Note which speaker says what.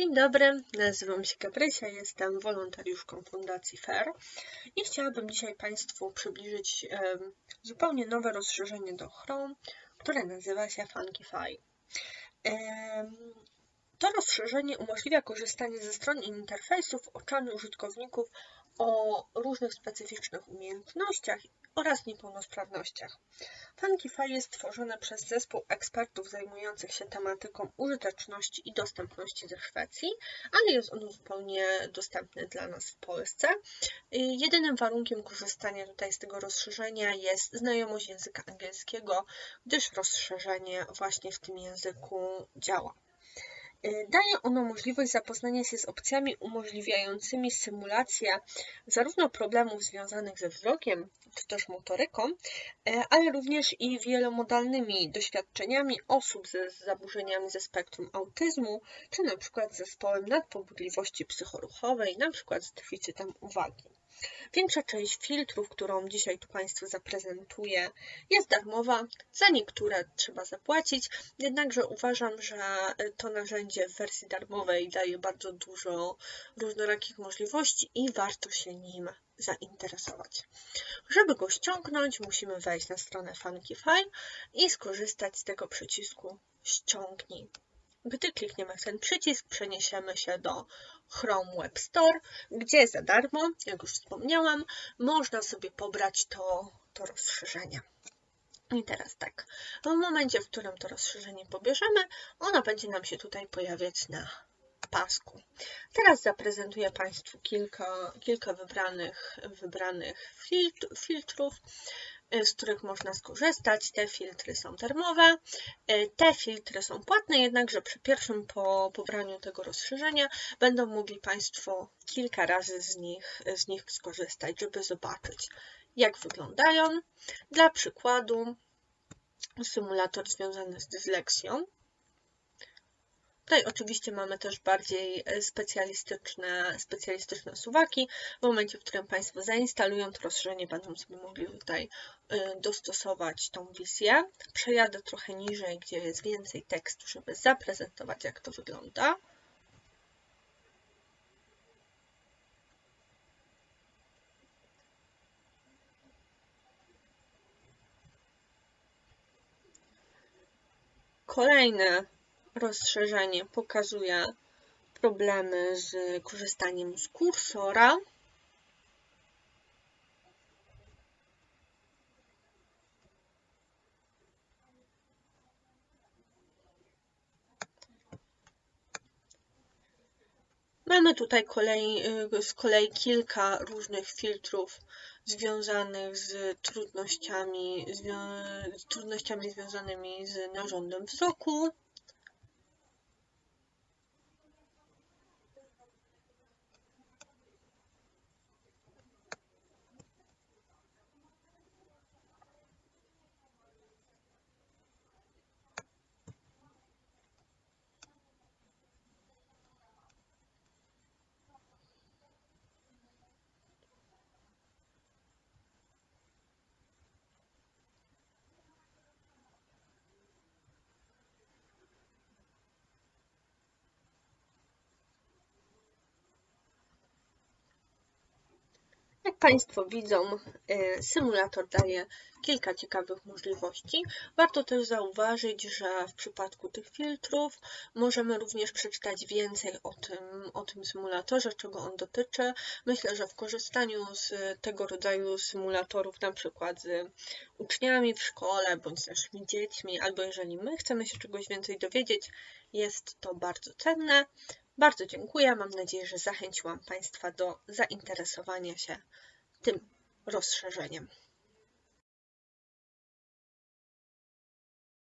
Speaker 1: Dzień dobry, nazywam się Gabrysia, jestem wolontariuszką Fundacji FAIR i chciałabym dzisiaj Państwu przybliżyć zupełnie nowe rozszerzenie do Chrome, które nazywa się Funkify. To rozszerzenie umożliwia korzystanie ze stron i interfejsów oczami użytkowników o różnych specyficznych umiejętnościach oraz niepełnosprawnościach. Funkify jest tworzone przez zespół ekspertów zajmujących się tematyką użyteczności i dostępności ze Szwecji, ale jest ono zupełnie dostępny dla nas w Polsce. Jedynym warunkiem korzystania tutaj z tego rozszerzenia jest znajomość języka angielskiego, gdyż rozszerzenie właśnie w tym języku działa. Daje ono możliwość zapoznania się z opcjami umożliwiającymi symulację zarówno problemów związanych ze wzrokiem, czy też motoryką, y, ale również i wielomodalnymi doświadczeniami osób ze zaburzeniami ze spektrum autyzmu, czy na przykład zespołem nadpobudliwości psychoruchowej, na przykład z deficytem uwagi. Większa część filtrów, którą dzisiaj tu Państwu zaprezentuję, jest darmowa. Za niektóre trzeba zapłacić, jednakże uważam, że to narzędzie w wersji darmowej daje bardzo dużo różnorakich możliwości i warto się nim zainteresować. Żeby go ściągnąć, musimy wejść na stronę Funkify i skorzystać z tego przycisku ściągnij. Gdy klikniemy w ten przycisk, przeniesiemy się do Chrome Web Store, gdzie za darmo, jak już wspomniałam, można sobie pobrać to, to rozszerzenie. I teraz tak, w momencie, w którym to rozszerzenie pobierzemy, ono będzie nam się tutaj pojawiać na pasku. Teraz zaprezentuję Państwu kilka, kilka wybranych, wybranych filtrów. Y, z których można skorzystać. Te filtry są darmowe, y, te filtry są płatne, jednakże przy pierwszym po pobraniu tego rozszerzenia będą mogli Państwo kilka razy z nich, z nich skorzystać, żeby zobaczyć, jak wyglądają. Dla przykładu, symulator związany z dysleksją. Tutaj oczywiście mamy też bardziej e, specjalistyczne, specjalistyczne suwaki. W momencie, w którym Państwo zainstalują to rozszerzenie, będą sobie mogli tutaj e, dostosować tą wizję. Przejadę trochę niżej, gdzie jest więcej tekstu, żeby zaprezentować, jak to wygląda. Kolejne rozszerzenie pokazuje problemy z korzystaniem z kursora. Mamy tutaj kolei, z kolei kilka różnych filtrów związanych z trudnościami, z trudnościami związanymi z narządem wzroku. Państwo widzą, e, symulator daje kilka ciekawych możliwości. Warto też zauważyć, że w przypadku tych filtrów możemy również przeczytać więcej o tym, o tym symulatorze, czego on dotyczy. Myślę, że w korzystaniu z tego rodzaju symulatorów, na przykład z uczniami w szkole, bądź z naszymi dziećmi, albo jeżeli my chcemy się czegoś więcej dowiedzieć, jest to bardzo cenne. Bardzo dziękuję. Mam nadzieję, że zachęciłam Państwa do zainteresowania się tym rozszerzeniem.